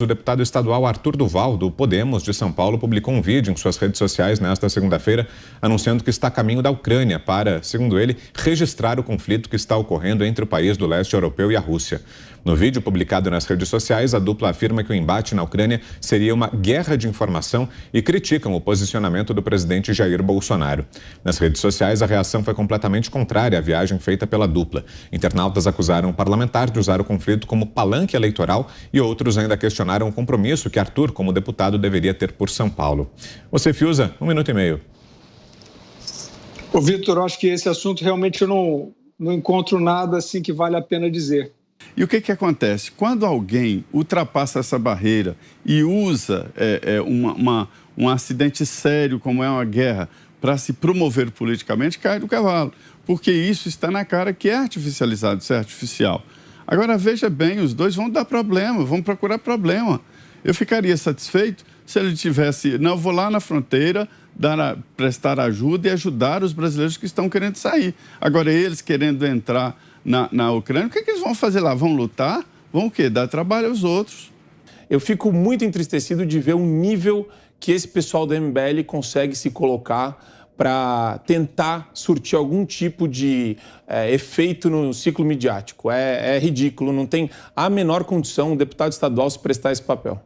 O deputado estadual Arthur Duval, do Podemos de São Paulo, publicou um vídeo em suas redes sociais nesta segunda-feira, anunciando que está a caminho da Ucrânia para, segundo ele, registrar o conflito que está ocorrendo entre o país do leste europeu e a Rússia. No vídeo publicado nas redes sociais, a dupla afirma que o embate na Ucrânia seria uma guerra de informação e criticam o posicionamento do presidente Jair Bolsonaro. Nas redes sociais, a reação foi completamente contrária à viagem feita pela dupla. Internautas acusaram o parlamentar de usar o conflito como palanque eleitoral e outros ainda questionaram o compromisso que Arthur, como deputado, deveria ter por São Paulo. Você, Fiuza, um minuto e meio. Ô, Vitor, acho que esse assunto realmente eu não, não encontro nada assim que vale a pena dizer. E o que, que acontece? Quando alguém ultrapassa essa barreira e usa é, é, uma, uma, um acidente sério, como é uma guerra, para se promover politicamente, cai do cavalo. Porque isso está na cara que é artificializado, isso é artificial. Agora, veja bem, os dois vão dar problema, vão procurar problema. Eu ficaria satisfeito se ele tivesse, não, vou lá na fronteira, dar prestar ajuda e ajudar os brasileiros que estão querendo sair. Agora, eles querendo entrar na, na Ucrânia, o que, é que eles vão fazer lá? Vão lutar? Vão o quê? Dar trabalho aos outros. Eu fico muito entristecido de ver o nível que esse pessoal do MBL consegue se colocar para tentar surtir algum tipo de é, efeito no ciclo midiático. É, é ridículo, não tem a menor condição um deputado estadual se prestar esse papel.